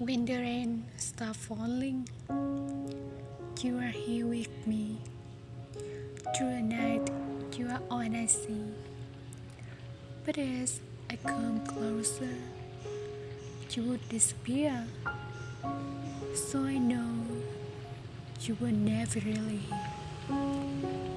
When the rain starts falling, you are here with me. Through the night, you are all I see. But as I come closer, you would disappear. So I know you were never really here.